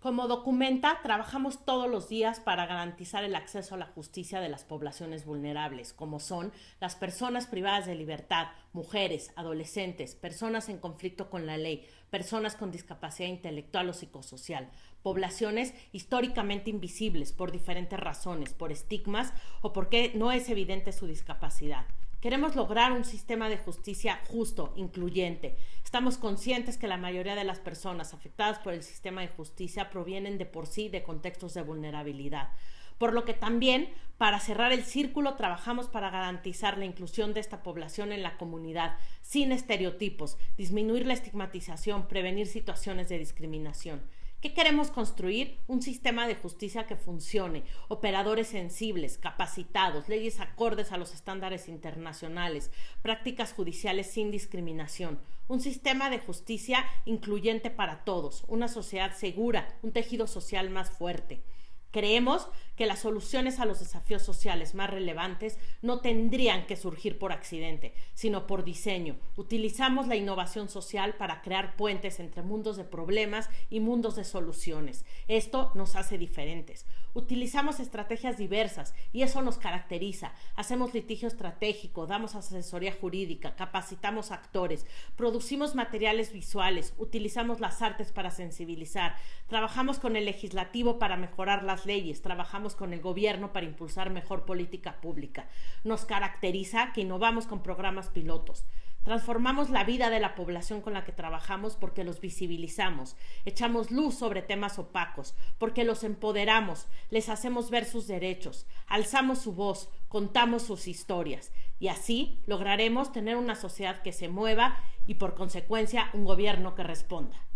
Como documenta, trabajamos todos los días para garantizar el acceso a la justicia de las poblaciones vulnerables, como son las personas privadas de libertad, mujeres, adolescentes, personas en conflicto con la ley, personas con discapacidad intelectual o psicosocial, poblaciones históricamente invisibles por diferentes razones, por estigmas o porque no es evidente su discapacidad. Queremos lograr un sistema de justicia justo, incluyente. Estamos conscientes que la mayoría de las personas afectadas por el sistema de justicia provienen de por sí de contextos de vulnerabilidad. Por lo que también, para cerrar el círculo, trabajamos para garantizar la inclusión de esta población en la comunidad, sin estereotipos, disminuir la estigmatización, prevenir situaciones de discriminación. ¿Qué queremos construir? Un sistema de justicia que funcione, operadores sensibles, capacitados, leyes acordes a los estándares internacionales, prácticas judiciales sin discriminación, un sistema de justicia incluyente para todos, una sociedad segura, un tejido social más fuerte. Creemos que las soluciones a los desafíos sociales más relevantes no tendrían que surgir por accidente, sino por diseño. Utilizamos la innovación social para crear puentes entre mundos de problemas y mundos de soluciones. Esto nos hace diferentes. Utilizamos estrategias diversas y eso nos caracteriza. Hacemos litigio estratégico, damos asesoría jurídica, capacitamos actores, producimos materiales visuales, utilizamos las artes para sensibilizar, trabajamos con el legislativo para mejorar las leyes, trabajamos con el gobierno para impulsar mejor política pública. Nos caracteriza que innovamos con programas pilotos. Transformamos la vida de la población con la que trabajamos porque los visibilizamos, echamos luz sobre temas opacos, porque los empoderamos, les hacemos ver sus derechos, alzamos su voz, contamos sus historias y así lograremos tener una sociedad que se mueva y por consecuencia un gobierno que responda.